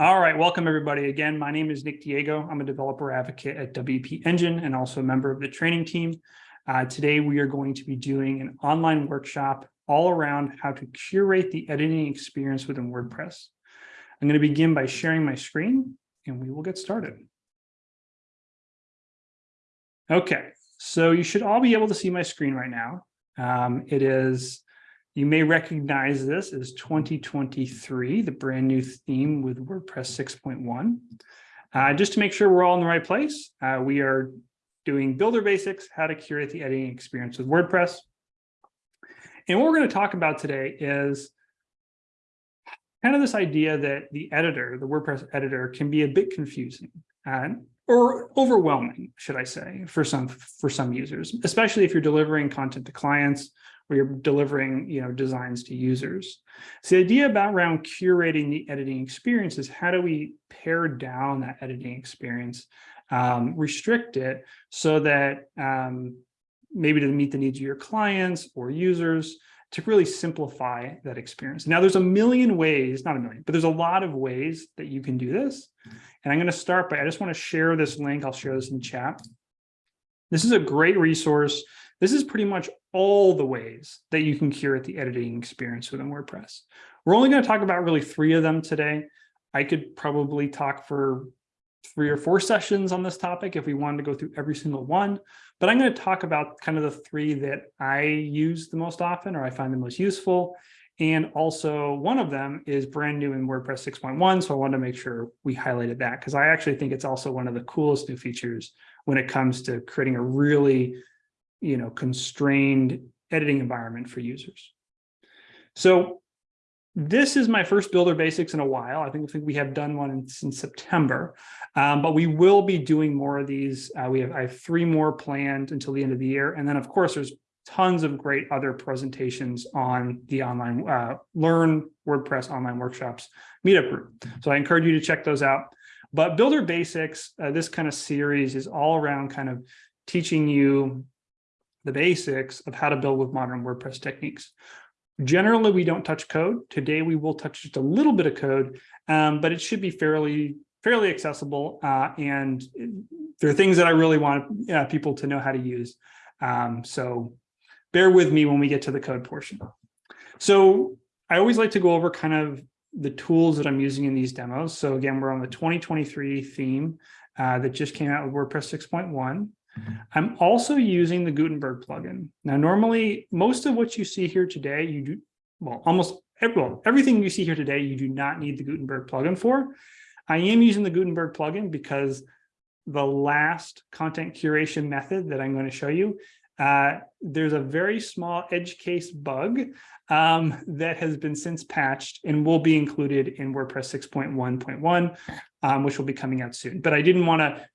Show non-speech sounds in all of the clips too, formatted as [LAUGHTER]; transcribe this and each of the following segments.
All right, welcome everybody. Again, my name is Nick Diego. I'm a developer advocate at WP Engine and also a member of the training team. Uh, today, we are going to be doing an online workshop all around how to curate the editing experience within WordPress. I'm going to begin by sharing my screen and we will get started. Okay, so you should all be able to see my screen right now. Um, it is you may recognize this as 2023, the brand new theme with WordPress 6.1. Uh, just to make sure we're all in the right place, uh, we are doing builder basics, how to curate the editing experience with WordPress. And what we're going to talk about today is kind of this idea that the editor, the WordPress editor, can be a bit confusing uh, or overwhelming, should I say, for some for some users, especially if you're delivering content to clients where you're delivering you know designs to users so the idea about around curating the editing experience is how do we pare down that editing experience um, restrict it so that um, maybe to meet the needs of your clients or users to really simplify that experience. Now there's a million ways, not a million, but there's a lot of ways that you can do this. And I'm going to start by, I just want to share this link. I'll share this in chat. This is a great resource. This is pretty much all the ways that you can curate the editing experience within WordPress. We're only going to talk about really three of them today. I could probably talk for three or four sessions on this topic if we wanted to go through every single one, but I'm going to talk about kind of the three that I use the most often or I find the most useful. And also one of them is brand new in WordPress 6.1. So I wanted to make sure we highlighted that because I actually think it's also one of the coolest new features when it comes to creating a really you know, constrained editing environment for users. So this is my first Builder Basics in a while. I think, I think we have done one since September, um, but we will be doing more of these. Uh, we have, I have three more planned until the end of the year. And then, of course, there's tons of great other presentations on the online uh, Learn WordPress online workshops meetup group. So I encourage you to check those out. But Builder Basics, uh, this kind of series is all around kind of teaching you the basics of how to build with modern WordPress techniques. Generally, we don't touch code. Today, we will touch just a little bit of code, um, but it should be fairly fairly accessible. Uh, and there are things that I really want uh, people to know how to use. Um, so bear with me when we get to the code portion. So I always like to go over kind of the tools that I'm using in these demos. So again, we're on the 2023 theme uh, that just came out with WordPress 6.1. I'm also using the Gutenberg plugin. Now, normally, most of what you see here today, you do, well, almost well, everything you see here today, you do not need the Gutenberg plugin for. I am using the Gutenberg plugin because the last content curation method that I'm going to show you, uh, there's a very small edge case bug um, that has been since patched and will be included in WordPress 6.1.1, um, which will be coming out soon. But I didn't want to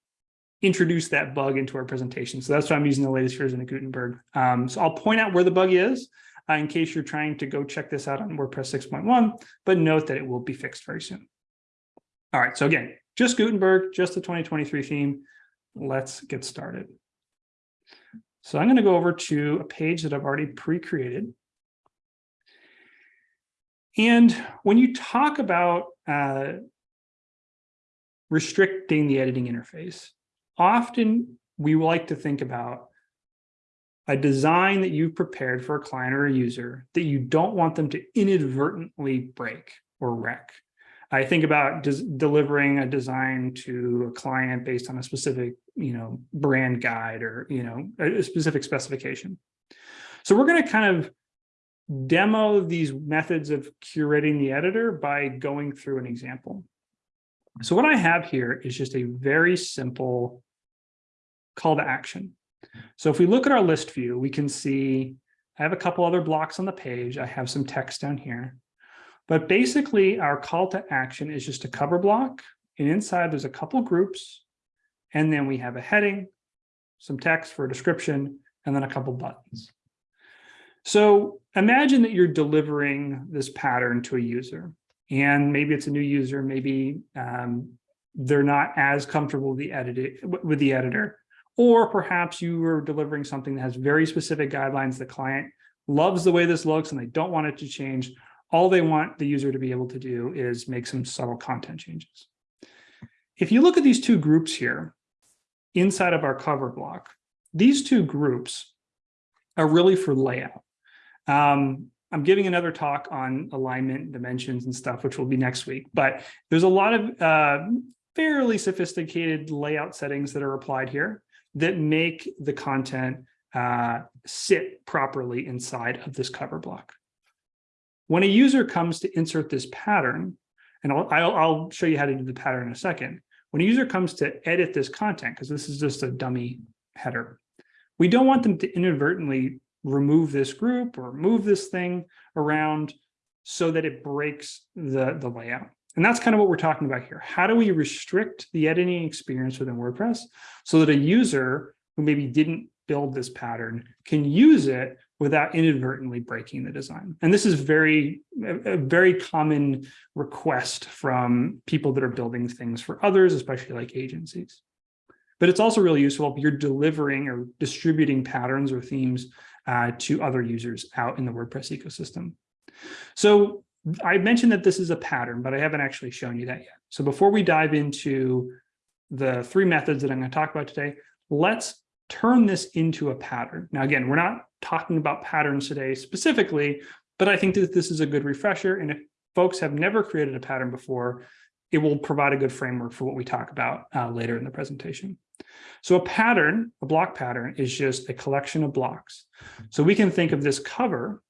introduce that bug into our presentation. So that's why I'm using the latest version of Gutenberg. Um, so I'll point out where the bug is uh, in case you're trying to go check this out on WordPress 6.1, but note that it will be fixed very soon. All right, so again, just Gutenberg, just the 2023 theme. Let's get started. So I'm going to go over to a page that I've already pre-created. And when you talk about uh, restricting the editing interface, often we like to think about a design that you've prepared for a client or a user that you don't want them to inadvertently break or wreck. I think about delivering a design to a client based on a specific, you know, brand guide or, you know, a specific specification. So we're going to kind of demo these methods of curating the editor by going through an example. So what I have here is just a very simple call to action. So if we look at our list view, we can see I have a couple other blocks on the page. I have some text down here. But basically, our call to action is just a cover block. And inside, there's a couple groups. And then we have a heading, some text for a description, and then a couple buttons. So imagine that you're delivering this pattern to a user. And maybe it's a new user, maybe um, they're not as comfortable with the, edit with the editor. Or perhaps you are delivering something that has very specific guidelines. The client loves the way this looks and they don't want it to change. all they want the user to be able to do is make some subtle content changes. If you look at these two groups here inside of our cover block, these two groups are really for layout. Um, I'm giving another talk on alignment, dimensions and stuff, which will be next week, but there's a lot of uh, fairly sophisticated layout settings that are applied here that make the content uh, sit properly inside of this cover block. When a user comes to insert this pattern, and I'll, I'll, I'll show you how to do the pattern in a second. When a user comes to edit this content, because this is just a dummy header, we don't want them to inadvertently remove this group or move this thing around so that it breaks the, the layout. And that's kind of what we're talking about here. How do we restrict the editing experience within WordPress so that a user who maybe didn't build this pattern can use it without inadvertently breaking the design. And this is very, a very common request from people that are building things for others, especially like agencies. But it's also really useful if you're delivering or distributing patterns or themes uh, to other users out in the WordPress ecosystem. So I mentioned that this is a pattern, but I haven't actually shown you that yet. So before we dive into the three methods that I'm going to talk about today, let's turn this into a pattern. Now, again, we're not talking about patterns today specifically, but I think that this is a good refresher. And if folks have never created a pattern before, it will provide a good framework for what we talk about uh, later in the presentation. So a pattern, a block pattern, is just a collection of blocks. So we can think of this cover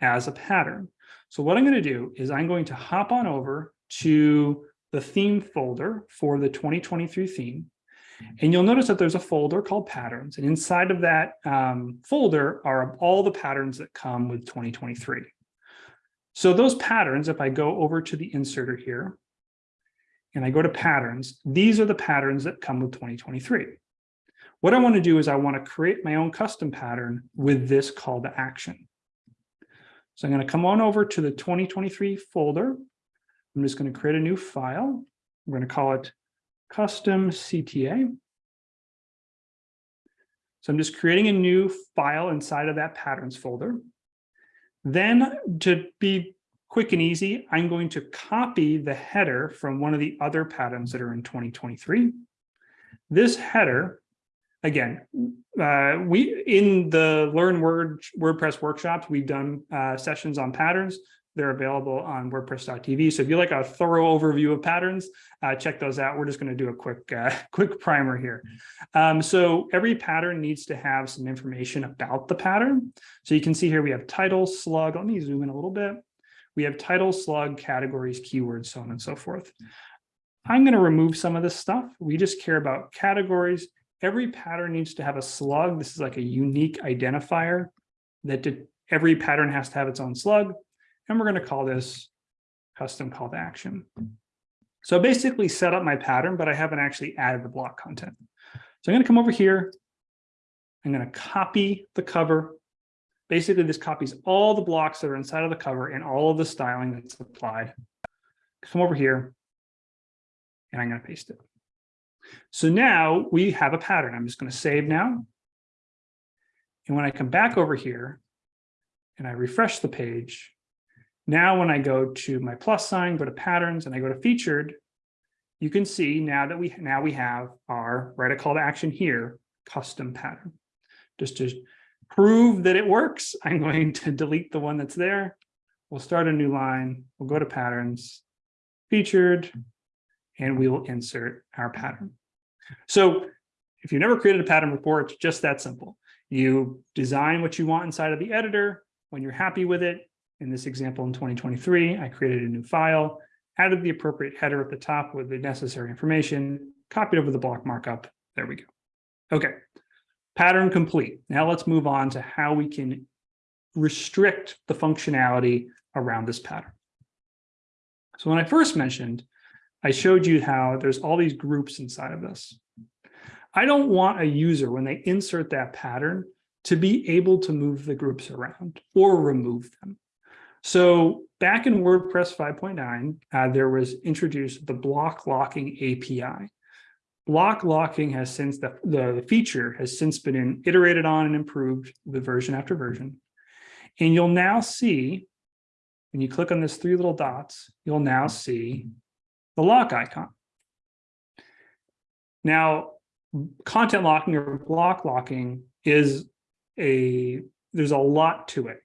as a pattern. So what I'm going to do is I'm going to hop on over to the theme folder for the 2023 theme. And you'll notice that there's a folder called patterns. And inside of that um, folder are all the patterns that come with 2023. So those patterns, if I go over to the inserter here, and I go to patterns, these are the patterns that come with 2023. What I want to do is I want to create my own custom pattern with this call to action. So I'm going to come on over to the 2023 folder. I'm just going to create a new file. We're going to call it custom CTA. So I'm just creating a new file inside of that patterns folder. Then to be quick and easy, I'm going to copy the header from one of the other patterns that are in 2023. This header, again, uh, we in the Learn Word WordPress workshops, we've done uh, sessions on patterns. They're available on WordPress.tv. So if you like a thorough overview of patterns, uh, check those out. We're just going to do a quick, uh, [LAUGHS] quick primer here. Um, so every pattern needs to have some information about the pattern. So you can see here we have title, slug. Let me zoom in a little bit. We have title, slug, categories, keywords, so on and so forth. I'm going to remove some of this stuff. We just care about categories. Every pattern needs to have a slug. This is like a unique identifier that every pattern has to have its own slug. And we're going to call this custom call to action. So I basically set up my pattern, but I haven't actually added the block content. So I'm going to come over here. I'm going to copy the cover Basically, this copies all the blocks that are inside of the cover and all of the styling that's applied. Come over here, and I'm going to paste it. So now we have a pattern. I'm just going to save now. And when I come back over here and I refresh the page, now when I go to my plus sign, go to patterns, and I go to featured, you can see now that we now we have our write a call to action here, custom pattern. Just to prove that it works, [LAUGHS] I'm going to delete the one that's there. We'll start a new line. We'll go to patterns, featured, and we will insert our pattern. So if you've never created a pattern before, it's just that simple. You design what you want inside of the editor. When you're happy with it, in this example in 2023, I created a new file, added the appropriate header at the top with the necessary information, copied over the block markup. There we go. Okay, Pattern complete. Now let's move on to how we can restrict the functionality around this pattern. So when I first mentioned, I showed you how there's all these groups inside of this. I don't want a user, when they insert that pattern, to be able to move the groups around or remove them. So back in WordPress 5.9, uh, there was introduced the block locking API. Block locking has since the, the feature has since been iterated on and improved with version after version. And you'll now see when you click on this three little dots, you'll now see the lock icon. Now, content locking or block locking is a, there's a lot to it.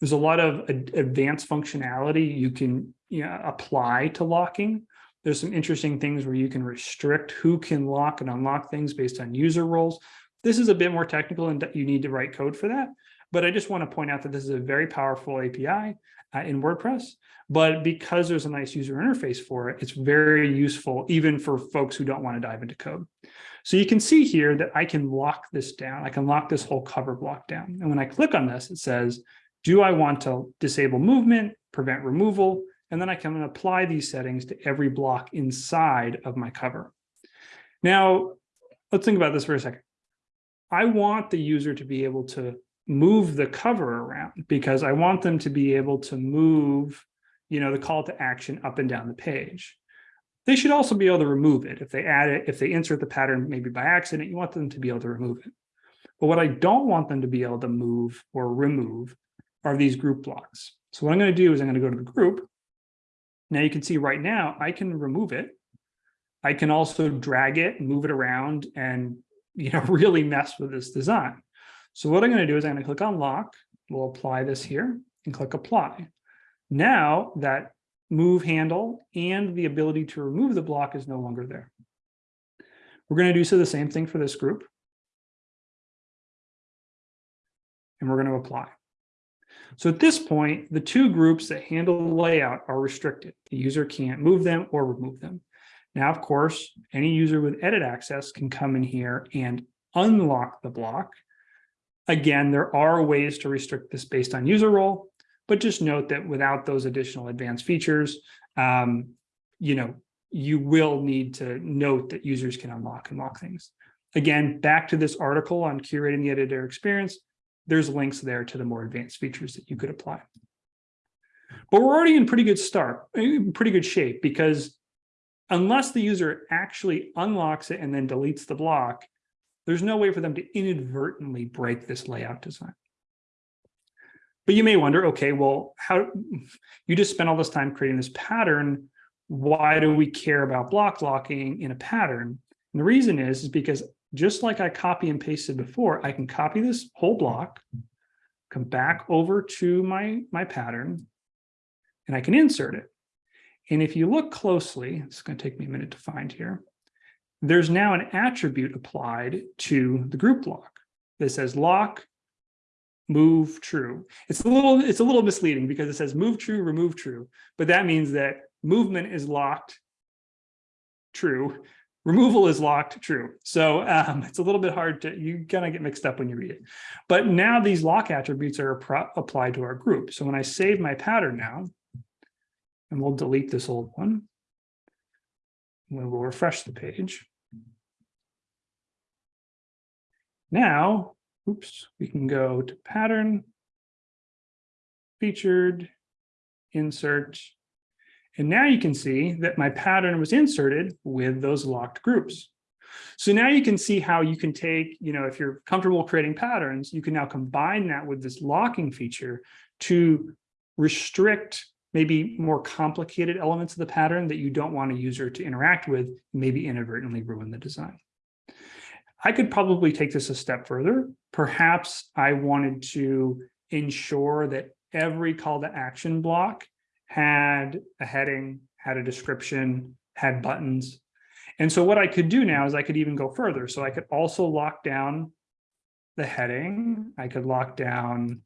There's a lot of advanced functionality you can you know, apply to locking. There's some interesting things where you can restrict who can lock and unlock things based on user roles. This is a bit more technical and you need to write code for that. But I just want to point out that this is a very powerful API uh, in WordPress. But because there's a nice user interface for it, it's very useful even for folks who don't want to dive into code. So you can see here that I can lock this down. I can lock this whole cover block down. And when I click on this, it says, do I want to disable movement, prevent removal? And then I can apply these settings to every block inside of my cover. Now, let's think about this for a second. I want the user to be able to move the cover around because I want them to be able to move, you know, the call to action up and down the page. They should also be able to remove it. If they add it, if they insert the pattern, maybe by accident, you want them to be able to remove it. But what I don't want them to be able to move or remove are these group blocks. So what I'm going to do is I'm going to go to the group. Now you can see right now, I can remove it. I can also drag it, move it around and, you know, [LAUGHS] really mess with this design. So what I'm going to do is I'm going to click on lock. We'll apply this here and click apply. Now that move handle and the ability to remove the block is no longer there. We're going to do so the same thing for this group. And we're going to apply. So at this point, the two groups that handle the layout are restricted. The user can't move them or remove them. Now, of course, any user with edit access can come in here and unlock the block. Again, there are ways to restrict this based on user role, but just note that without those additional advanced features, um, you know, you will need to note that users can unlock and lock things. Again, back to this article on curating the editor experience, there's links there to the more advanced features that you could apply. But we're already in pretty good start, pretty good shape, because unless the user actually unlocks it and then deletes the block, there's no way for them to inadvertently break this layout design. But you may wonder, okay, well, how you just spent all this time creating this pattern. Why do we care about block locking in a pattern? And the reason is, is because just like I copy and pasted before, I can copy this whole block, come back over to my, my pattern, and I can insert it. And if you look closely, it's going to take me a minute to find here, there's now an attribute applied to the group block that says lock move true. It's a little it's a little misleading because it says move true, remove true, but that means that movement is locked true removal is locked true. So um, it's a little bit hard to, you kind of get mixed up when you read it. But now these lock attributes are applied to our group. So when I save my pattern now, and we'll delete this old one, and we will refresh the page. Now, oops, we can go to pattern, featured, insert, and now you can see that my pattern was inserted with those locked groups. So now you can see how you can take, you know, if you're comfortable creating patterns, you can now combine that with this locking feature to restrict maybe more complicated elements of the pattern that you don't want a user to interact with, maybe inadvertently ruin the design. I could probably take this a step further. Perhaps I wanted to ensure that every call to action block had a heading, had a description, had buttons. And so what I could do now is I could even go further. So I could also lock down the heading. I could lock down,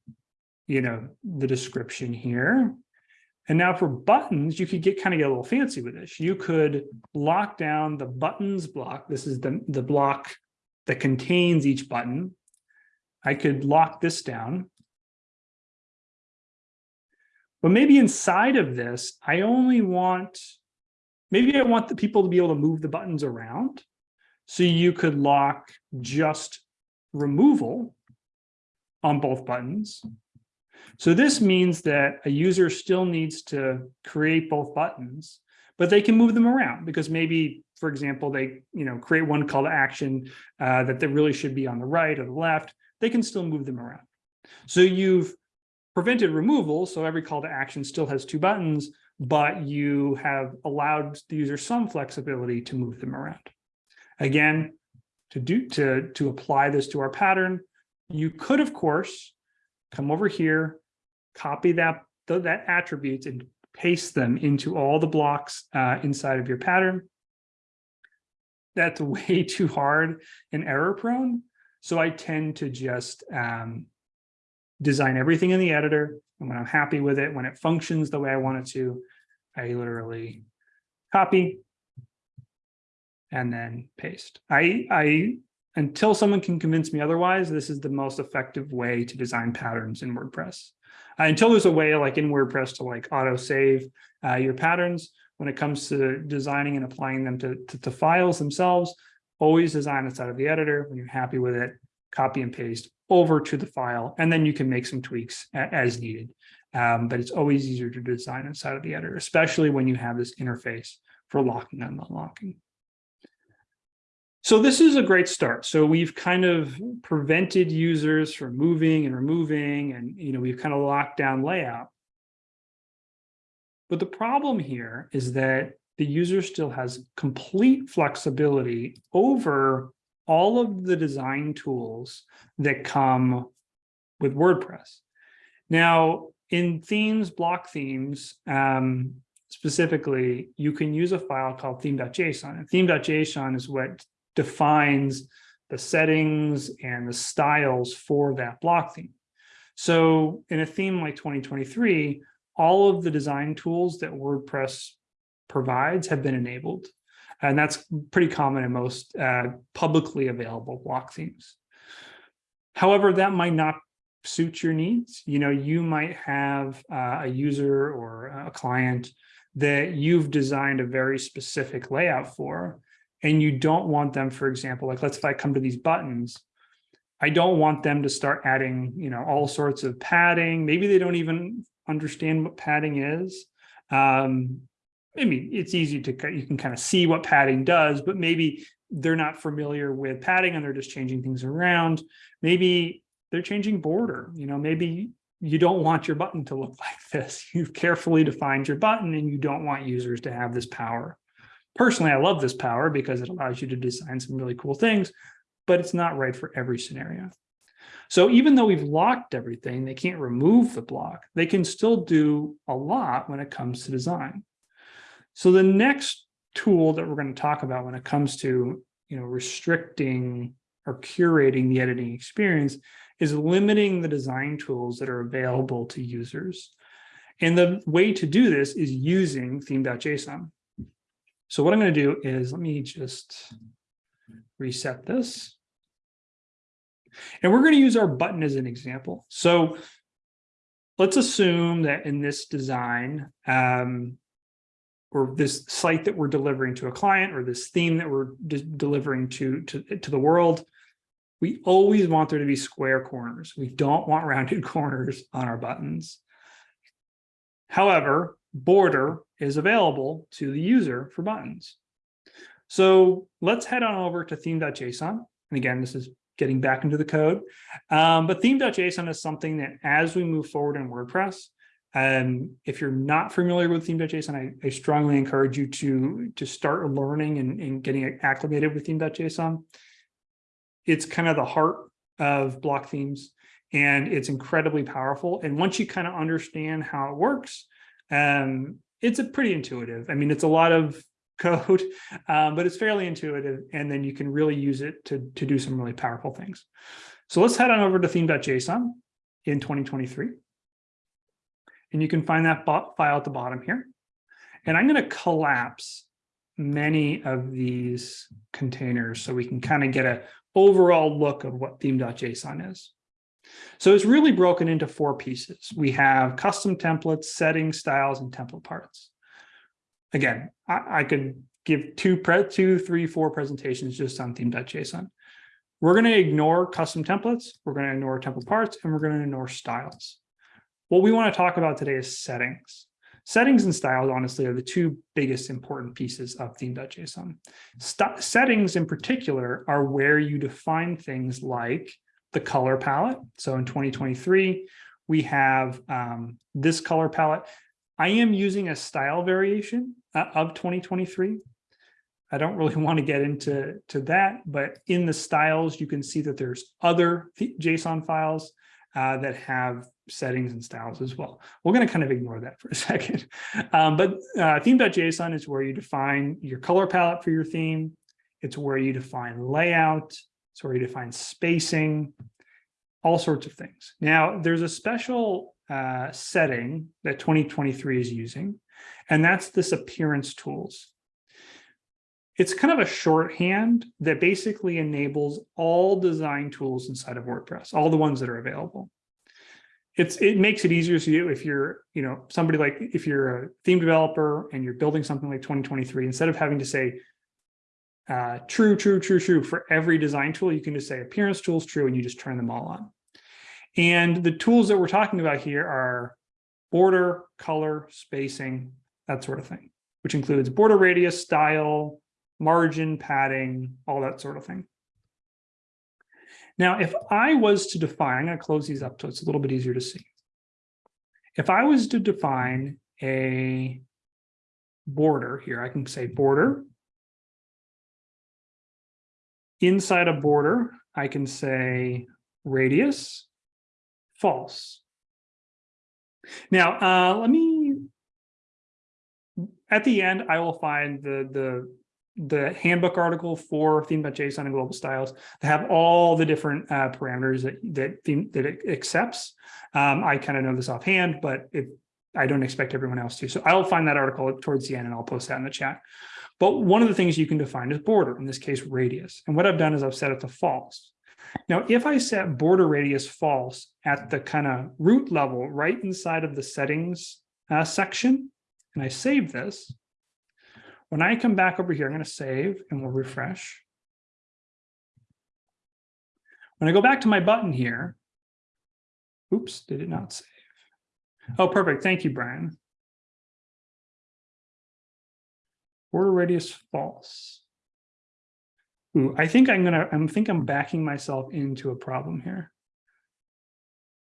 you know, the description here. And now for buttons, you could get kind of get a little fancy with this. You could lock down the buttons block. This is the, the block that contains each button. I could lock this down. But maybe inside of this, I only want, maybe I want the people to be able to move the buttons around. So you could lock just removal on both buttons. So this means that a user still needs to create both buttons, but they can move them around because maybe, for example, they you know create one call to action uh, that they really should be on the right or the left. They can still move them around. So you've prevented removal, so every call to action still has two buttons, but you have allowed the user some flexibility to move them around. Again, to do to, to apply this to our pattern, you could, of course, come over here, copy that, that attributes and paste them into all the blocks uh, inside of your pattern. That's [LAUGHS] way too hard and error prone. So I tend to just um, design everything in the editor. And when I'm happy with it, when it functions the way I want it to, I literally copy and then paste. I, I, until someone can convince me otherwise, this is the most effective way to design patterns in WordPress. Uh, until there's a way like in WordPress to like auto save uh, your patterns when it comes to designing and applying them to, to, to files themselves, always design inside of the editor. When you're happy with it, copy and paste over to the file, and then you can make some tweaks as needed. Um, but it's always easier to design inside of the editor, especially when you have this interface for locking and unlocking. So this is a great start. So we've kind of prevented users from moving and removing, and you know we've kind of locked down layout. But the problem here is that the user still has complete flexibility over all of the design tools that come with WordPress. Now, in themes, block themes, um, specifically, you can use a file called theme.json. And theme.json is what defines the settings and the styles for that block theme. So in a theme like 2023, all of the design tools that WordPress provides have been enabled. And that's pretty common in most uh, publicly available block themes. However, that might not suit your needs. You know, you might have uh, a user or a client that you've designed a very specific layout for, and you don't want them, for example, like let's if I come to these buttons, I don't want them to start adding, you know, all sorts of padding. Maybe they don't even understand what padding is. Um, I mean, it's easy to, you can kind of see what padding does, but maybe they're not familiar with padding and they're just changing things around. Maybe they're changing border, you know, maybe you don't want your button to look [LAUGHS] like this. You've carefully defined your button and you don't want users to have this power. Personally, I love this power because it allows you to design some really cool things, but it's not right for every scenario. So even though we've locked everything, they can't remove the block. They can still do a lot when it comes to design. So the next tool that we're going to talk about when it comes to you know restricting or curating the editing experience is limiting the design tools that are available to users. And the way to do this is using theme.json. So what I'm going to do is let me just reset this. And we're going to use our button as an example. So let's assume that in this design, um, or this site that we're delivering to a client or this theme that we're delivering to, to, to the world, we always want there to be square corners. We don't want rounded [LAUGHS] corners on our buttons. However, border is available to the user for buttons. So let's head on over to theme.json. And again, this is getting back into the code. Um, but theme.json is something that as we move forward in WordPress, um, if you're not familiar with theme.json, I, I, strongly encourage you to, to start learning and, and getting acclimated with theme.json. It's kind of the heart of block themes and it's incredibly powerful. And once you kind of understand how it works, um, it's a pretty intuitive. I mean, it's a lot of code, [LAUGHS] um, but it's fairly intuitive. And then you can really use it to, to do some really powerful things. So let's head on over to theme.json in 2023. And you can find that file at the bottom here. And I'm going to collapse many of these containers so we can kind of get an overall look of what theme.json is. So it's really broken into four pieces. We have custom templates, settings, styles, and template parts. Again, I, I could give two, pre two, three, four presentations just on theme.json. We're going to ignore custom templates, we're going to ignore template parts, and we're going to ignore styles. What we want to talk about today is settings. Settings and styles, honestly, are the two biggest important pieces of theme.json. settings in particular are where you define things like the color palette. So in 2023, we have um, this color palette. I am using a style variation of 2023. I don't really [LAUGHS] want to get into to that, but in the styles, you can see that there's other JSON files uh, that have settings and styles as well. We're going to kind of ignore that for a [LAUGHS] second. Um, but uh, theme.json is where you define your color palette for your theme. It's where you define layout. It's where you define spacing, all sorts of things. Now, there's a special uh, setting that 2023 is using, and that's this appearance tools. It's kind of a shorthand that basically enables all design tools inside of WordPress, all the ones that are available. It's it makes it easier for you if you're, you know, somebody like if you're a theme developer and you're building something like 2023, instead of having to say uh, true, true, true, true for every design tool, you can just say appearance tools true and you just turn them all on. And the tools that we're talking about here are border, color, spacing, that sort of thing, which includes border radius, style, margin, padding, all that sort of thing. Now, if I was to define, I'm going to close these up so it's a little bit easier to see. If I was to define a border here, I can say border. Inside a border, I can say radius, false. Now, uh, let me, at the end, I will find the, the the handbook article for theme.json and global styles to have all the different uh, parameters that that theme that it accepts. Um, I kind of know this offhand, but if I don't expect everyone else to. So I'll find that article towards the end and I'll post that in the chat. But one of the things you can define is border, in this case, radius. And what I've done is I've set it to false. Now, if I set border radius false at the kind of root level right inside of the settings uh, section, and I save this, when I come back over here, I'm going to save and we'll refresh. When I go back to my button here, oops, did it not save? Oh, perfect. Thank you, Brian. Border radius false. Ooh, I think I'm gonna, I think I'm backing myself into a problem here.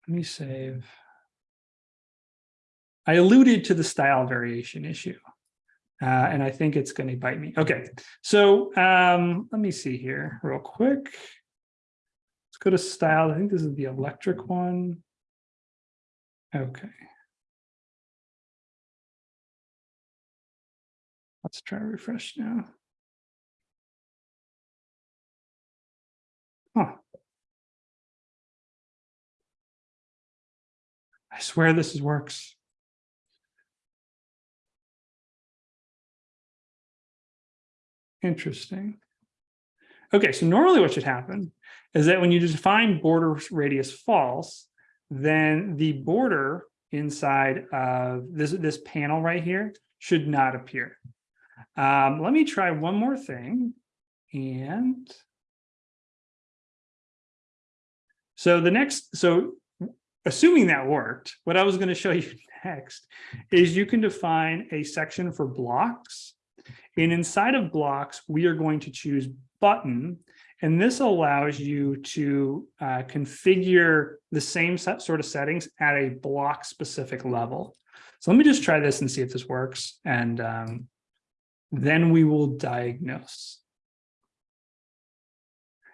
Let me save. I alluded to the style variation issue. Uh, and I think it's going to bite me. Okay, so um, let me see here real quick. Let's go to style. I think this is the electric one. Okay. Let's try refresh now. Huh. I swear this is works. Interesting. Okay, so normally what should happen is that when you define border radius false, then the border inside of this, this panel right here should not appear. Um, let me try one more thing. And so the next, so assuming that worked, what I was going to show [LAUGHS] you next is you can define a section for blocks and inside of blocks, we are going to choose button. And this allows you to uh, configure the same set, sort of settings at a block specific level. So let me just try this and see if this works. And um, then we will diagnose.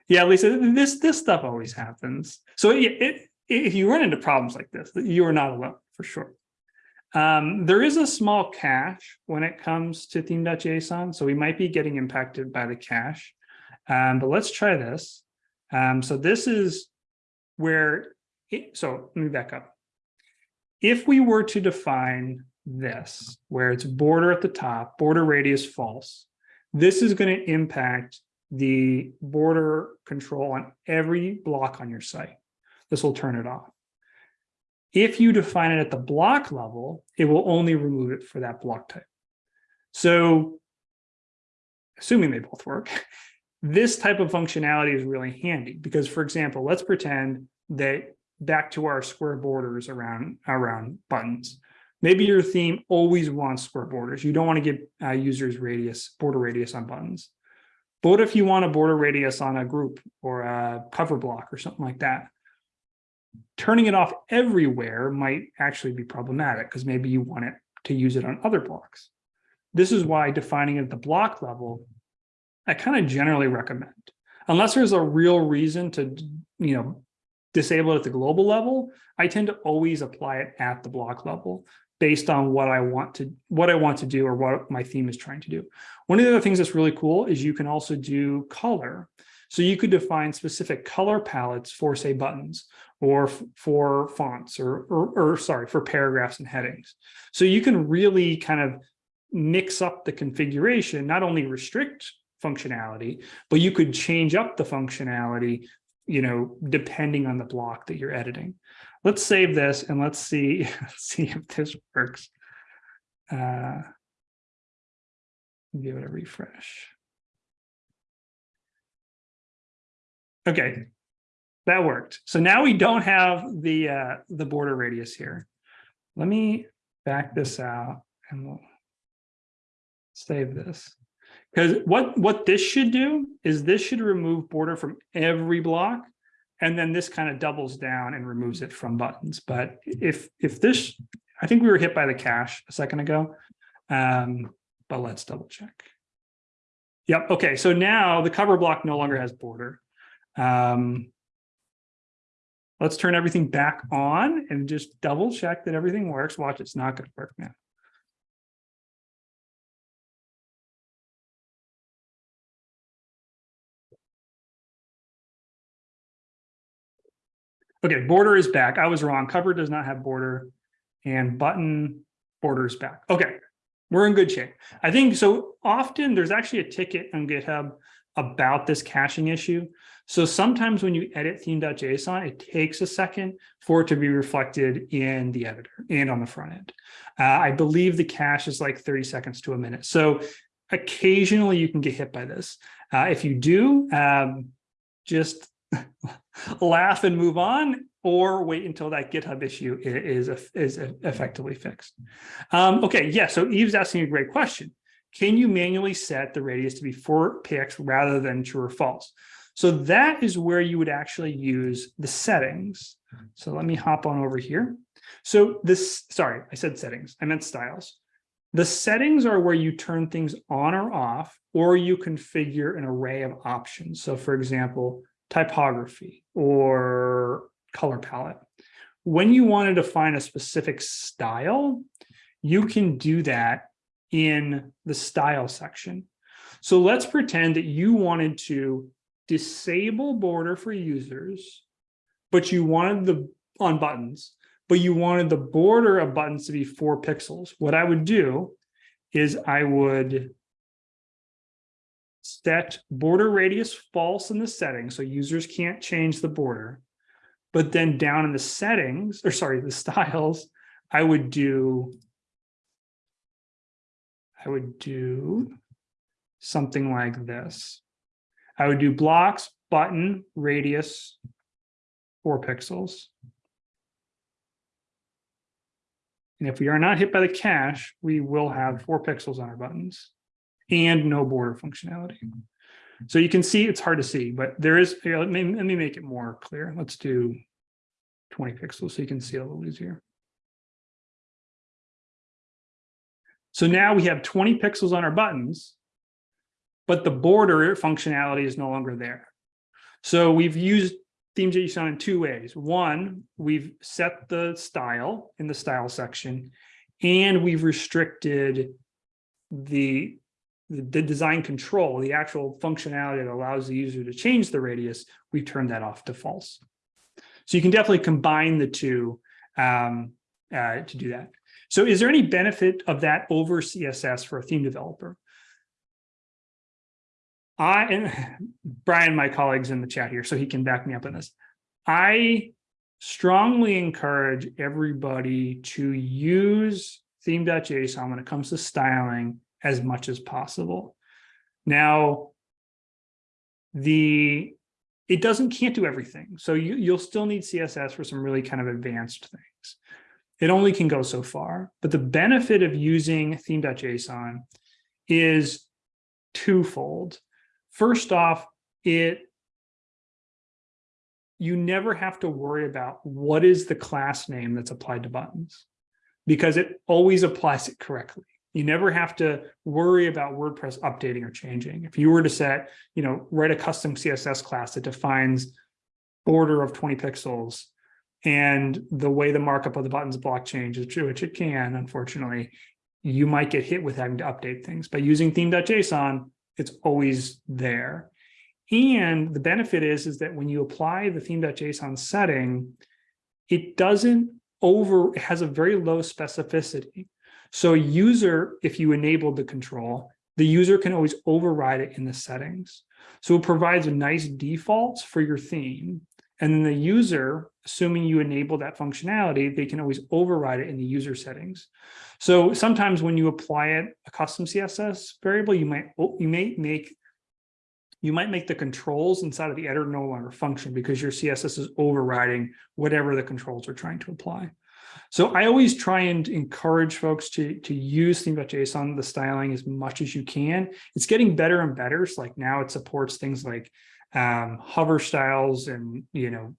Yeah, Lisa, this, this stuff always happens. So it, it, if you run into problems like this, you are not alone for sure. Um, there is a small cache when it comes to theme.json, so we might be getting impacted by the cache. Um, but let's try this. Um, so this is where, it, so let me back up. If we were to define this, where it's border at the top, border radius false, this is going to impact the border control on every block on your site. This will turn it off. If you define it at the block level, it will only remove it for that block type. So assuming they both work, [LAUGHS] this type of functionality is really handy because, for example, let's pretend that back to our square borders around, around buttons. Maybe your theme always wants square borders. You don't want to give uh, users radius, border radius on buttons. But if you want a border radius on a group or a cover block or something like that? turning it off everywhere might actually be problematic because maybe you want it to use it on other blocks. This is why defining it at the block level, I kind of generally recommend, unless there's a real reason to, you know, disable it at the global level, I tend to always apply it at the block level based on what I want to what I want to do or what my theme is trying to do. One of the other things that's really cool is you can also do color. So you could define specific color palettes for say buttons or for fonts or, or, or sorry, for paragraphs and headings. So you can really kind of mix up the configuration, not only restrict functionality, but you could change up the functionality, you know, depending on the block that you're editing. Let's save this and let's see, [LAUGHS] see if this works. Uh, give it a refresh. Okay, that worked. So now we don't have the uh, the border radius here. Let me back this out and we'll save this. Because what, what this should do is this should remove border from every block. And then this kind of doubles down and removes it from buttons. But if if this, I think we were hit by the cache a second ago. Um, but let's double check. Yep. Okay. So now the cover block no longer has border. Um, let's turn everything back on and just double check that everything works. Watch, it's not going to work now. Okay, border is back. I was wrong. Cover does not have border and button border is back. Okay, we're in good shape. I think so often there's actually a ticket on GitHub about this caching issue. So sometimes when you edit theme.json, it takes a second for it to be reflected in the editor and on the front end. Uh, I believe the cache is like 30 seconds to a minute. So occasionally you can get hit by this. Uh, if you do, um, just [LAUGHS] laugh and move on or wait until that GitHub issue is, is, effectively fixed. Um, okay, yeah, so Eve's asking a great question. Can you manually set the radius to be four px rather than true or false? So that is where you would actually use the settings. So let me hop on over here. So this, sorry, I said settings, I meant styles. The settings are where you turn things on or off, or you configure an array of options. So for example, typography or color palette. When you want to define a specific style, you can do that in the style section. So let's pretend that you wanted to disable border for users, but you wanted the on buttons, but you wanted the border of buttons to be four pixels. What I would do is I would set border radius false in the settings, so users can't change the border. But then down in the settings, or sorry, the [LAUGHS] styles, I would do, I would do something like this. I would do blocks, button, radius, four pixels. And if we are not hit by the cache, we will have four pixels on our buttons and no border functionality. So you can see it's hard to see, but there is, here, let me, let me make it more clear. Let's do 20 pixels so you can see a little easier. So now we have 20 pixels on our buttons, but the border functionality is no longer there. So we've used theme.json in two ways. One, we've set the style in the style section, and we've restricted the the design control, the actual functionality that allows the user to change the radius, we turn that off to false. So you can definitely combine the two um, uh, to do that. So is there any benefit of that over CSS for a theme developer? I and [LAUGHS] Brian, my colleagues in the chat here, so he can back me up on this. I strongly encourage everybody to use theme.json when it comes to styling as much as possible. Now, the it doesn't can't do everything. So you, you'll still need CSS for some really kind of advanced things. It only can go so far. But the benefit of using theme.json is twofold. First off, it you never have to worry about what is the class name that's applied to buttons because it always applies it correctly. You never have to worry about WordPress updating or changing. If you were to set, you know, write a custom CSS class that defines border of 20 pixels and the way the markup of the buttons block changes, which it can, unfortunately, you might get hit with having to update things. By using theme.json, it's always there. And the benefit is, is that when you apply the theme.json setting, it doesn't over, it has a very low specificity. So user, if you enabled the control, the user can always override it in the settings. So it provides a nice defaults for your theme. And then the user, assuming you enable that functionality, they can always override it in the user settings. So sometimes when you apply it a custom CSS variable, you might oh, you may make you might make the controls inside of the editor no longer function because your CSS is overriding whatever the controls are trying to apply. So I always try and encourage folks to, to use theme.json, the styling as much as you can. It's getting better and better. So like now it supports things like um, hover styles and, you know,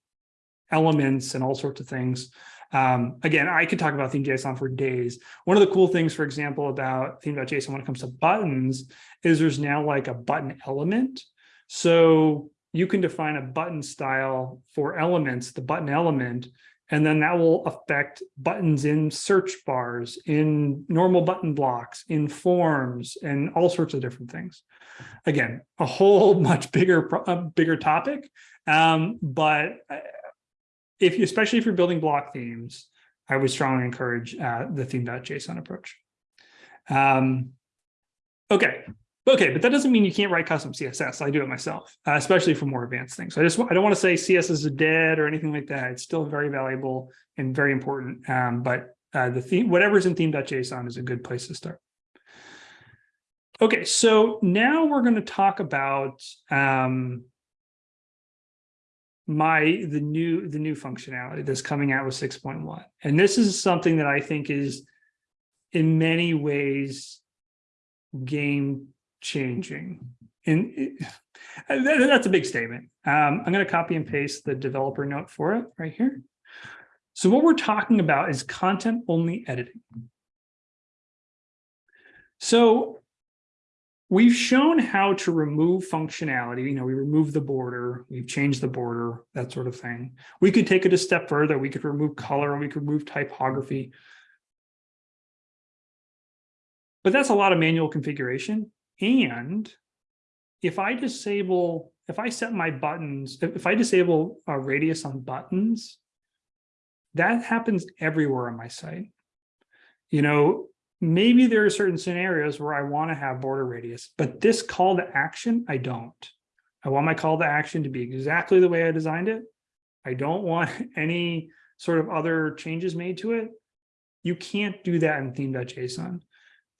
elements and all sorts of things. Um, again, I could talk about theme.json for days. One of the cool things, for example, about theme.json when it comes to buttons is there's now like a button element. So you can define a button style for elements, the button element, and then that will affect buttons in search bars, in normal button blocks, in forms, and all sorts of different things. Again, a whole [LAUGHS] much bigger, bigger topic. Um, but uh, if you, especially if you're building block themes, I would strongly encourage uh, the theme.json approach. Um, okay, okay, but that doesn't mean you can't write custom CSS. I do it myself, uh, especially for more advanced things. So I just I don't want to say CSS is dead or anything like that. It's still very valuable and very important. Um, but uh, the theme, whatever's in theme.json is a good place to start. Okay, so now we're going to talk about um, my the new the new functionality that's coming out with 6.1 and this is something that i think is in many ways game changing and it, that's a big statement um, i'm going to copy and paste the developer note for it right here so what we're talking about is content only editing so We've shown how to remove functionality. You know, we remove the border, we've changed the border, that sort of thing. We could take it a step further. We could remove color, we could remove typography. But that's a lot of manual configuration. And if I disable, if I set my buttons, if I disable a radius on buttons, that happens everywhere on my site. You know, maybe there are certain scenarios where I want to have border radius, but this call to action, I don't. I want my call to action to be exactly the way I designed it. I don't want [LAUGHS] any sort of other changes made to it. You can't do that in theme.json.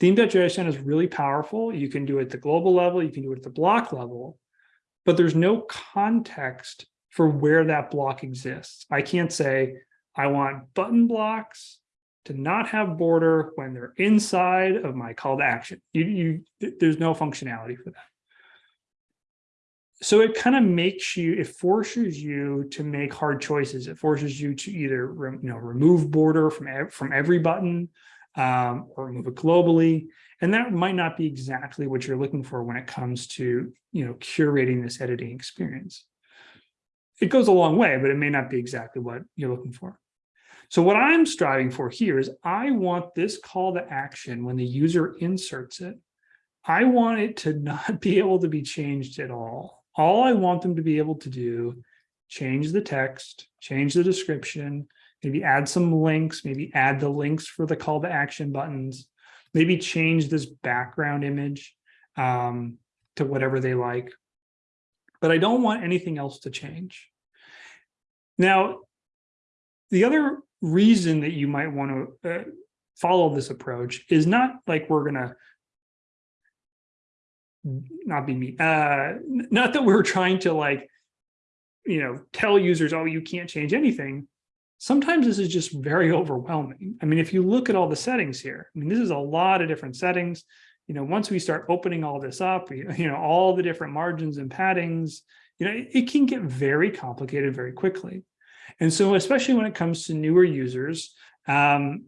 Theme.json is really powerful. You can do it at the global level, you can do it at the block level, but there's no context for where that block exists. I can't say, I want button blocks to not have border when they're inside of my call to action. You, you, there's no functionality for that. So it kind of makes you, it forces you to make hard choices. It forces you to either, you know, remove border from, from every button um, or move it globally. And that might not be exactly what you're looking for when it comes to, you know, curating this editing experience. It goes a long way, but it may not be exactly what you're looking for. So what I'm striving for here is I want this call to action when the user inserts it, I want it to [LAUGHS] not be able to be changed at all. All I want them to be able to do, change the text, change the description, maybe add some links, maybe add the links for the call to action buttons, maybe change this background image um, to whatever they like. But I don't want anything else to change. Now, the other reason that you might want to uh, follow this approach is not like we're going to not be me uh not that we're trying to like you know tell users oh you can't change anything sometimes this is just very [LAUGHS] overwhelming i mean if you look at all the settings here i mean this is a lot of different settings you know once we start opening all this up [LAUGHS] you know all the different margins and paddings you know, it, it can get very complicated very quickly. And so especially when it comes to newer users, um,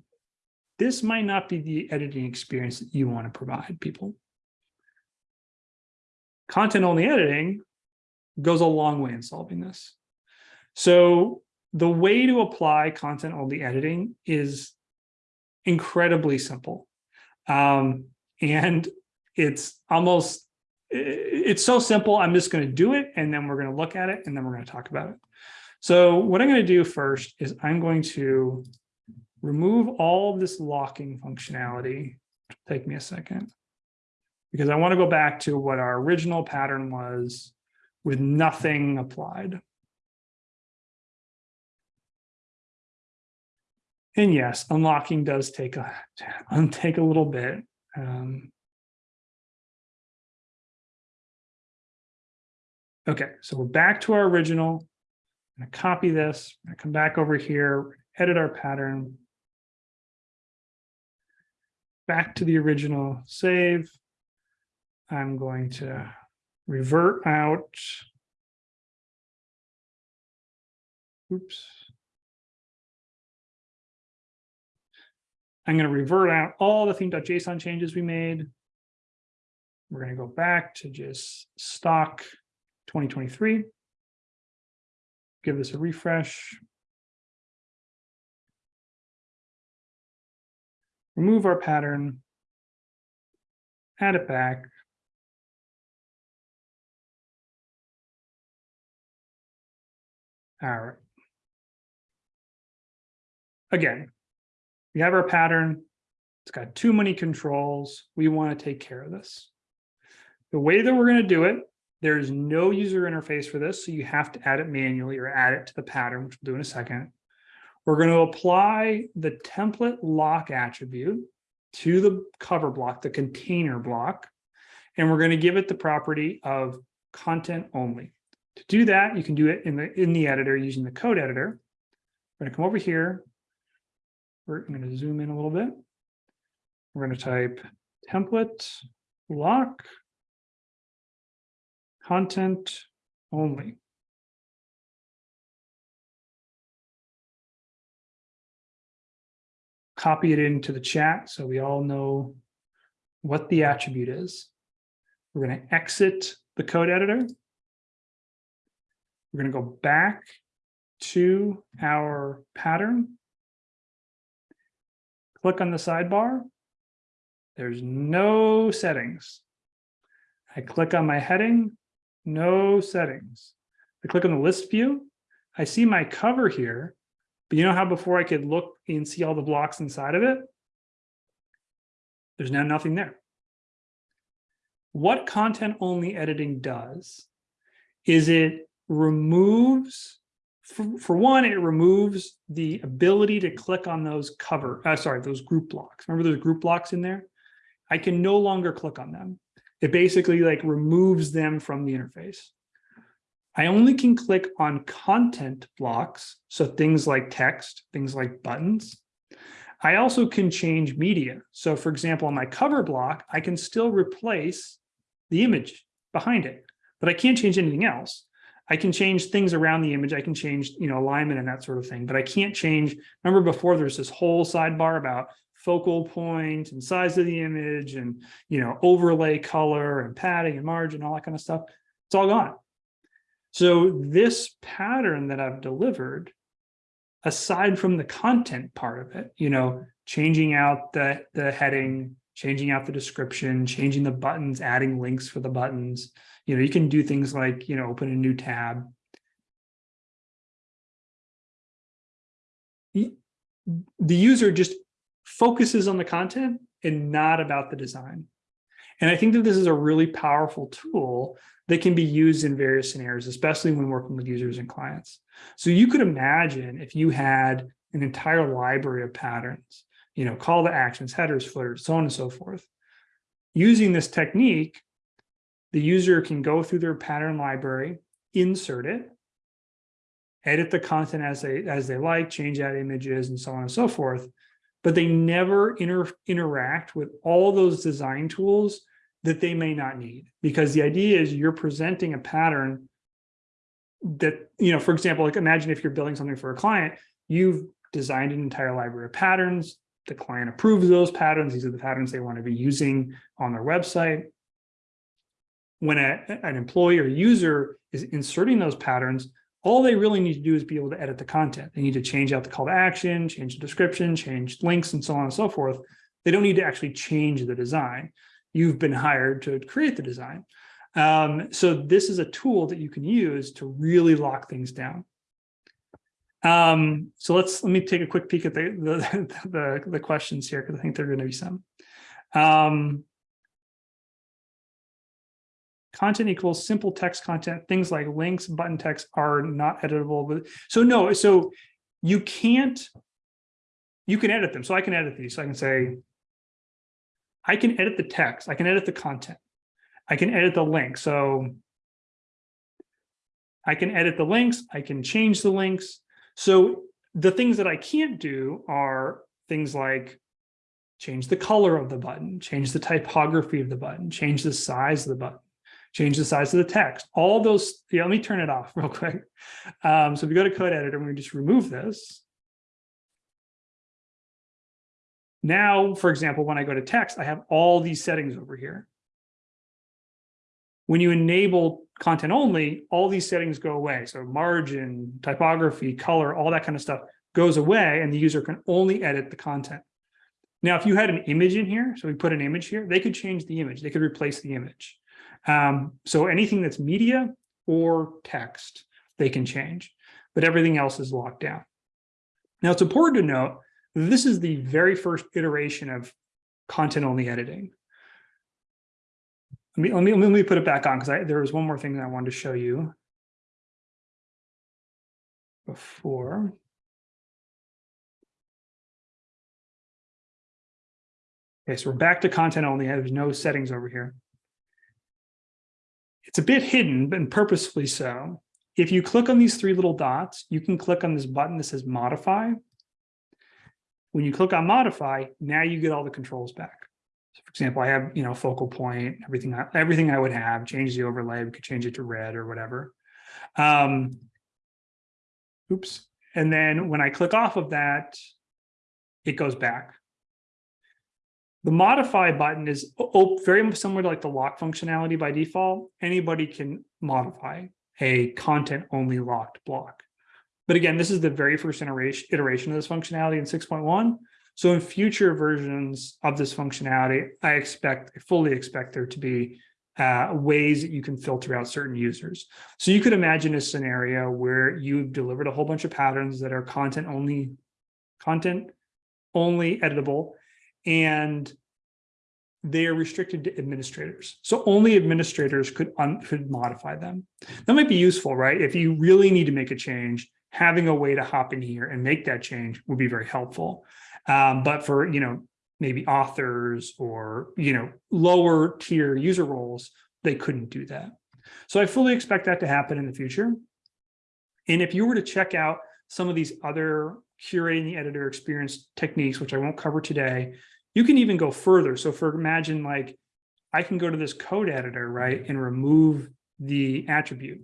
this might not be the editing experience that you want to provide people. Content only editing goes a long way in solving this. So the way to apply content only editing is incredibly simple. Um, and it's almost, it's so simple. I'm just going to do it and then we're going to look at it and then we're going to talk about it. So what I'm going to do first is I'm going to remove all this locking functionality. Take me a second because I want to go back to what our original pattern was with nothing applied. And yes, unlocking does take a [LAUGHS] take a little bit. Um, okay, so we're back to our original. I'm to copy this. I'm to come back over here, edit our pattern. Back to the original save. I'm going to revert out. Oops. I'm going to revert out all the theme.json changes we made. We're going to go back to just stock 2023. Give this a refresh. Remove our pattern. Add it back. All right. Again, we have our pattern. It's got too many controls. We want to take care of this. The way that we're going to do it, there is no user interface for this, so you have to add it manually or add it to the pattern, which we'll do in a second. We're going to apply the template lock attribute to the cover block, the container block, and we're going to give it the property of content only. To do that, you can do it in the in the editor using the code editor. We're going to come over here, we're going to zoom in a little bit. We're going to type template lock content only. Copy it into the chat so we all know what the attribute is. We're going to exit the code editor. We're going to go back to our pattern click on the sidebar. There's no settings. I click on my heading, no settings. I click on the list view. I see my cover here, but you know how before I could look and see all the blocks inside of it? There's now nothing there. What content only editing does is it removes for, for one, it removes the ability to click on those cover, uh, sorry, those group blocks. Remember those group blocks in there? I can no longer click on them. It basically like removes them from the interface. I only can click on content blocks, so things like text, things like buttons. I also can change media. So for example, on my cover block, I can still replace the image behind it, but I can't change anything else. I can change things around the image. I can change, you know, alignment and that sort of thing, but I can't change. Remember before there's this whole sidebar about focal point and size of the image and, you know, overlay color and padding and margin, all that kind of stuff. It's all gone. So this pattern that I've delivered, aside from the content part of it, you know, changing out the, the heading, changing out the description, changing the buttons, adding links for the buttons, you know, you can do things like, you know, open a new tab. The user just focuses on the content and not about the design. And I think that this is a really powerful tool that can be used in various scenarios, especially when working with users and clients. So you could imagine if you had an entire library of patterns, you know, call to actions, headers, footers, so on and so forth. Using this technique, the user can go through their pattern library, insert it, edit the content as they as they like, change out images and so on and so forth, but they never inter interact with all those design tools that they may not need because the idea is you're presenting a pattern that, you know, for example, like imagine if you're building something for a client, you've designed an entire library of patterns. The client approves those patterns. These are the patterns they want to be using on their website. When a, an employee or user is inserting those patterns, all they really need to do is be able to edit the content. They need to change out the call to action, change the description, change links, and so on and so forth. They don't need to actually change the design. You've been hired to create the design. Um, so this is a tool that you can use to really lock things down. Um, so let's let me take a quick peek at the the, [LAUGHS] the, the questions here because I think there are going to be some. Um, content equals simple text content. Things like links, button text are not editable. But so no, so you can't. You can edit them. So I can edit these. So I can say, I can edit the text. I can edit the content. I can edit the link. So I can edit the links. I can change the links. So the things that I can't do are things like change the color of the button, change the typography of the button, change the size of the button, change the size of the text. All those, yeah, let me turn it off [LAUGHS] real quick. Um, so if we go to code editor, and we just remove this. Now, for example, when I go to text, I have all these settings over here. When you enable content only, all these settings go away. So margin, typography, color, all that kind of stuff goes away and the user can only edit the content. Now, if you had an image in here, so we put an image here, they could change the image. They could replace the image. Um, so anything that's media or text, they can change, but everything else is locked down. Now, it's important to note, this is the very first iteration of content only editing. Let me, let me, let me put it back on because there was one more thing that I wanted to show you before. Okay, so we're back to content only. There's no settings over here. It's a bit hidden, but purposefully so. If you click on these three little dots, you can click on this button that says modify. When you click on modify, now you get all the controls back. So for example, I have, you know, focal point, everything, everything I would have, change the overlay, we could change it to red or whatever. Um, oops. And then when I click off of that, it goes back. The modify button is very similar to like the lock functionality by default. Anybody can modify a content only locked block. But again, this is the very first iteration of this functionality in 6.1. So in future versions of this functionality, I expect, I fully expect there to be uh, ways that you can filter out certain users. So you could imagine a scenario where you've delivered a whole bunch of patterns that are content only, content only editable, and they are restricted to administrators. So only administrators could, could modify them. That might be useful, right? If you really need to make a change, having a way to hop in here and make that change would be very helpful. Um, but for, you know, maybe authors or, you know, lower tier user roles, they couldn't do that. So I fully expect that to happen in the future. And if you were to check out some of these other curating the editor experience techniques, which I won't cover today, you can even go further. So for imagine like, I can go to this code editor, right, and remove the attribute.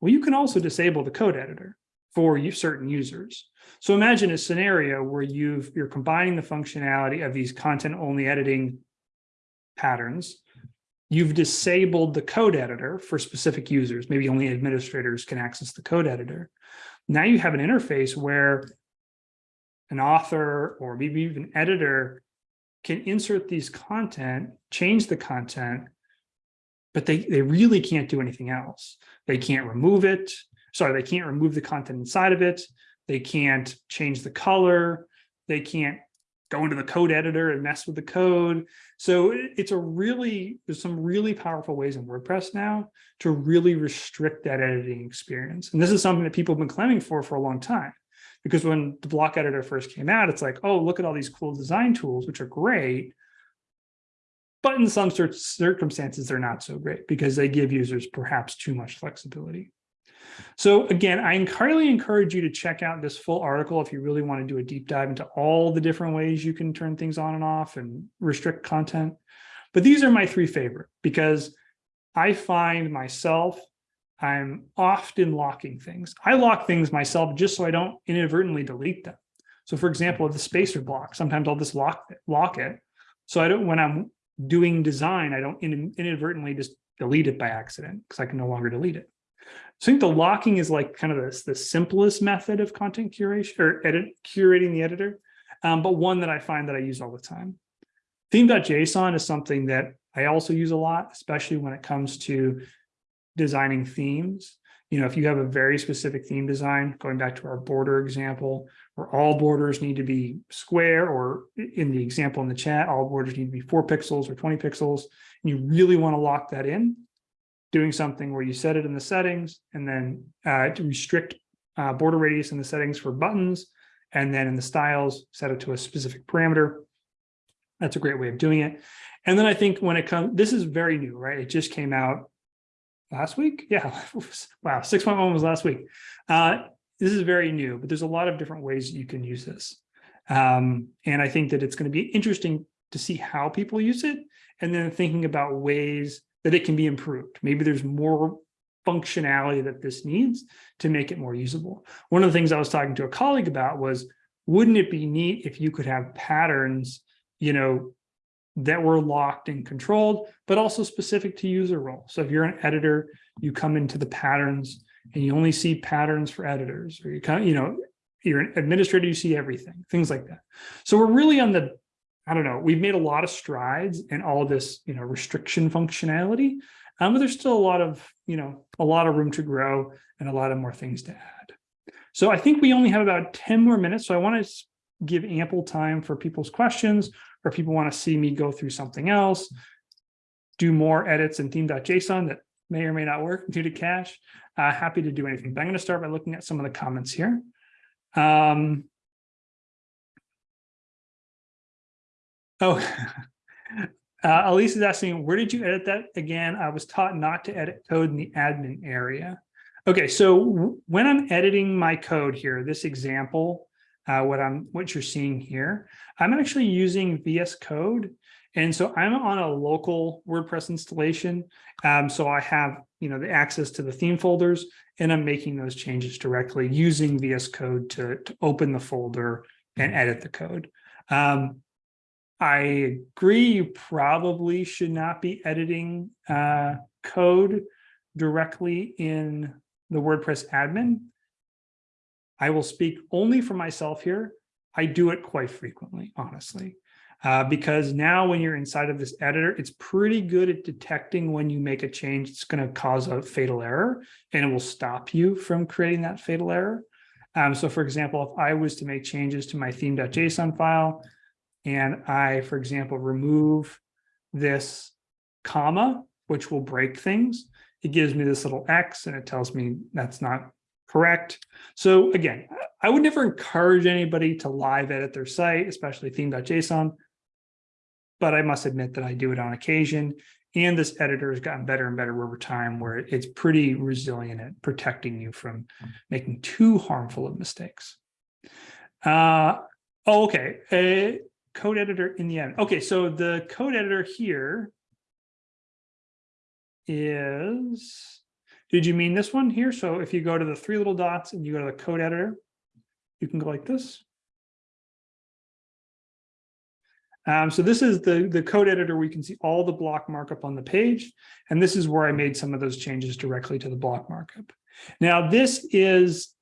Well, you can also disable the code editor for certain users. So imagine a scenario where you've, you're combining the functionality of these content only editing patterns. You've disabled the code editor for specific users. Maybe only administrators can access the code editor. Now you have an interface where an author or maybe even editor can insert these content, change the content, but they, they really can't do anything else. They can't remove it sorry, they can't remove the content inside of it. They can't change the color. They can't go into the code editor and mess with the code. So it's a really, there's some really powerful ways in WordPress now to really restrict that editing experience. And this is something that people have been claiming for for a long time. Because when the block editor first came out, it's like, oh, look at all these cool design tools, which are great. But in some circumstances, they're not so great because they give users perhaps too much flexibility. So again, I highly encourage you to check out this full article if you really want to do a deep dive into all the different ways you can turn things on and off and restrict content. But these are my three favorite because I find myself I'm often locking things. I lock things myself just so I don't inadvertently delete them. So for example, the spacer block, sometimes I'll just lock, it- lock it. So I don't, when I'm doing design, I don't in- inadvertently just delete it by accident because I can no longer delete it. So I think the locking is like kind of the, the simplest method of content curation or edit curating the editor, um, but one that I find that I use all the time. Theme.json is something that I also use a lot, especially when it comes to designing themes. You know, if you have a very specific theme design, going back to our border example, where all borders need to be square, or in the example in the chat, all borders need to be four pixels or 20 pixels, and you really want to lock that in, doing something where you set it in the settings and then uh, to restrict uh, border radius in the settings for buttons, and then in the styles, set it to a specific parameter. That's a great way of doing it. And then I think when it comes, this is very new, right? It just came out last week. Yeah. [LAUGHS] wow. 6.1 was last week. Uh, this is very new, but there's a lot of different ways you can use this. Um, and I think that it's going to be interesting to see how people use it and then thinking about ways that it can be improved. Maybe there's more functionality that this needs to make it more usable. One of the things I was talking to a colleague about was, wouldn't it be neat if you could have patterns, you know, that were locked and controlled, but also specific to user role. So if you're an editor, you come into the patterns and you only see patterns for editors, or you come, you know, you're an administrator, you see everything, things like that. So we're really on the, I don't know, we've made a lot of strides in all this, you know, restriction functionality, um, but there's still a lot of, you know, a lot of room to grow and a lot of more things to add. So I think we only have about 10 more minutes. So I want to give ample time for people's questions or people want to see me go through something else, do more edits in theme.json that may or may not work due to cache, uh, happy to do anything. But I'm going to start by looking at some of the comments here. Um, oh, [LAUGHS] uh, Elise is asking, where did you edit that again? I was taught not to edit code in the admin area. Okay, so when I'm editing my code here, this example, uh, what I'm what you're seeing here. I'm actually using VS Code. And so I'm on a local WordPress installation. Um, so I have you know the access to the theme folders and I'm making those changes directly using VS Code to, to open the folder and edit the code. Um, I agree you probably should not be editing uh, code directly in the WordPress admin. I will speak only for myself here. I do it quite frequently, honestly, uh, because now when you're inside of this editor, it's pretty good at detecting when you make a change, it's going to cause a fatal error and it will stop you from creating that fatal error. Um, so for example, if I was to make changes to my theme.json file and I, for example, remove this comma, which will break things, it gives me this little X and it tells me that's not correct. So again, I would never encourage anybody to live edit their site, especially theme.json, but I must admit that I do it on occasion. And this editor has gotten better and better over time where it's pretty resilient at protecting you from making too harmful of mistakes. Uh, oh, okay, a code editor in the end. Okay, so the code editor here is did you mean this one here? So if you go to the three little dots and you go to the code editor, you can go like this. Um, so this is the, the code editor where can see all the block markup on the page. And this is where I made some of those changes directly to the block markup. Now this is,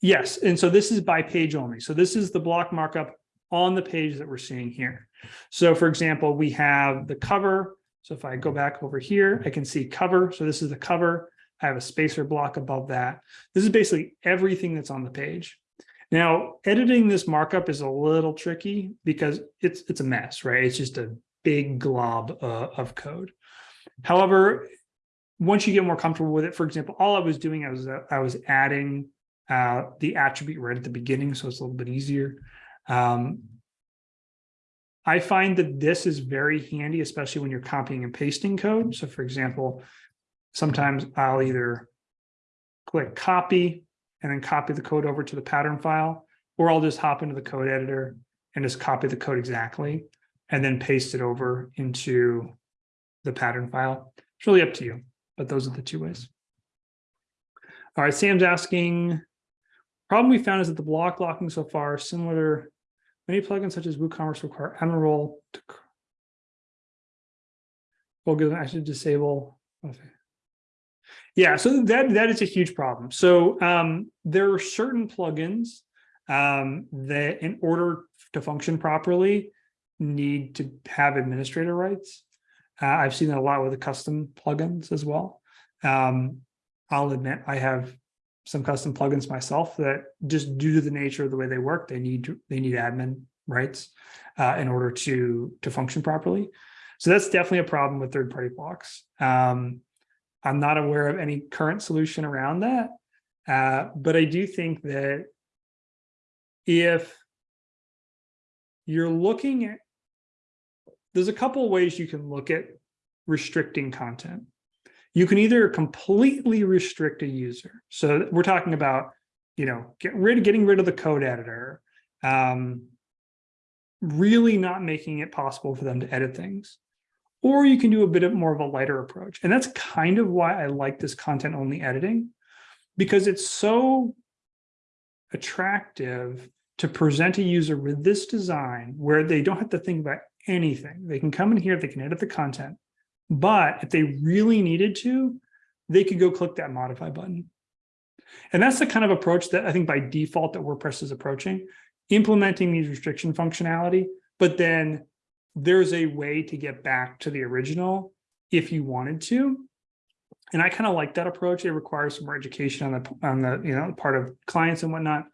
yes, and so this is by page only. So this is the block markup on the page that we're seeing here. So for example, we have the cover, so if I go back over here, I can see cover. So this is the cover. I have a spacer block above that. This is basically everything that's on the page. Now, editing this markup is a little tricky because it's it's a mess, right? It's just a big glob uh, of code. However, once you get more comfortable with it, for example, all I was doing, I was uh, I was adding uh, the attribute right at the beginning, so it's a little bit easier. Um, I find that this is very handy, especially when you're copying and pasting code. So for example, sometimes I'll either click copy and then copy the code over to the pattern file, or I'll just hop into the code editor and just copy the code exactly and then paste it over into the pattern file. It's really up to you, but those are the two ways. All right, Sam's asking, problem we found is that the block locking so far similar. To Many plugins such as WooCommerce require role to. cr- Well, good, I should disable. Yeah, so that, that is a huge problem. So um, there are certain plugins um, that in order to function properly, need to have administrator rights. Uh, I've seen that a lot with the custom plugins as well. Um, I'll admit I have some custom plugins myself that just due to the nature of the way they work, they need they need admin rights uh, in order to to function properly. So that's definitely a problem with third party blocks. Um, I'm not aware of any current solution around that, uh, but I do think that if you're looking at there's a couple of ways you can look at restricting content. You can either completely restrict a user. So we're talking about, you know, get rid of getting rid of the code editor, um, really not making it possible for them to edit things. Or you can do a bit of more of a lighter approach. And that's kind of why I like this content only editing, because it's so attractive to present a user with this design where they don't have to think about anything. They can come in here, they can edit the content, but if they really needed to, they could go click that modify button. And that's the kind of approach that I think by default that WordPress is approaching, implementing these restriction functionality, but then there's a way to get back to the original if you wanted to. And I kind of like that approach. It requires some more education on the on the you know part of clients and whatnot.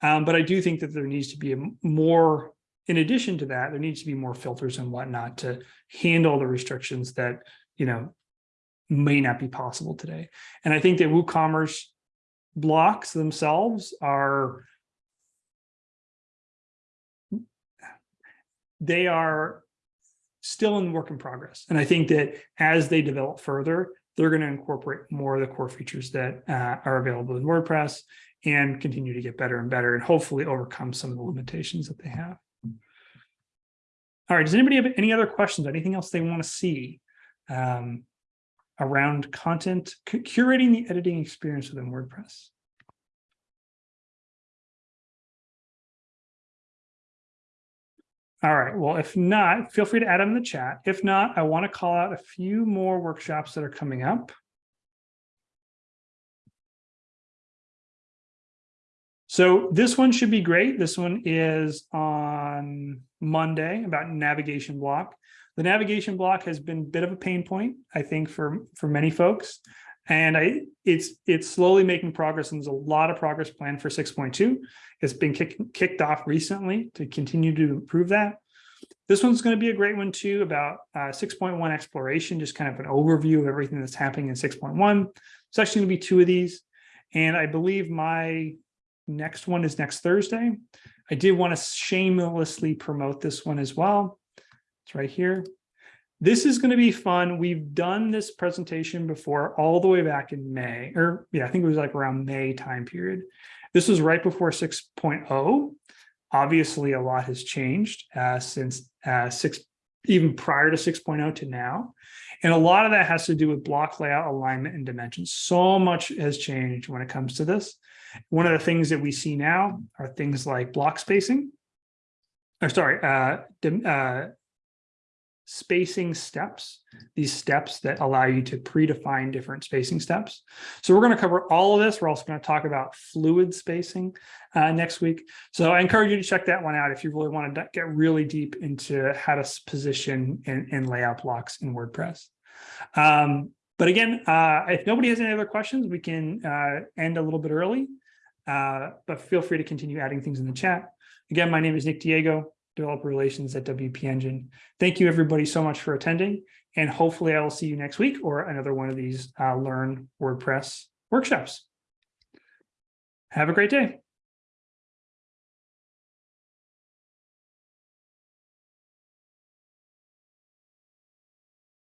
Um, but I do think that there needs to be a more in addition to that, there needs to be more filters and whatnot to handle the restrictions that, you know, may not be possible today. And I think that WooCommerce blocks themselves are they are still in work in progress. And I think that as they develop further, they're going to incorporate more of the core features that uh, are available in WordPress and continue to get better and better and hopefully overcome some of the limitations that they have. All right, does anybody have any other questions, anything else they want to see um, around content, curating the editing experience within WordPress? All right, well, if not, feel free to add them in the chat. If not, I want to call out a few more workshops that are coming up. So this one should be great. This one is on Monday about navigation block. The navigation block has been a bit of a pain point, I think, for, for many folks. And I it's it's slowly making progress, and there's a lot of progress planned for 6.2. It's been kick, kicked off recently to continue to improve that. This one's going to be a great one too about uh, 6.1 exploration, just kind of an overview of everything that's happening in 6.1. It's actually going to be two of these. And I believe my next one is next Thursday. I did want to shamelessly promote this one as well. It's right here. This is going to be fun. We've done this presentation before all the way back in May, or yeah, I think it was like around May time period. This was right before 6.0. Obviously, a lot has changed uh, since uh, six, even prior to 6.0 to now. And a lot of that has to do with block layout, alignment, and dimensions. So much has changed when it comes to this. One of the things that we see now are things like block spacing, or sorry, uh, uh, spacing steps, these steps that allow you to predefine different spacing steps. So we're going to cover all of this. We're also going to talk about fluid spacing uh, next week. So I encourage you to check that one out if you really want to get really deep into how to position and, and layout blocks in WordPress. Um, but again, uh, if nobody has any other questions, we can uh, end a little bit early. Uh, but feel free to continue adding things in the chat. Again, my name is Nick Diego, Developer Relations at WP Engine. Thank you everybody so much for attending, and hopefully I will see you next week or another one of these uh, Learn WordPress workshops. Have a great day.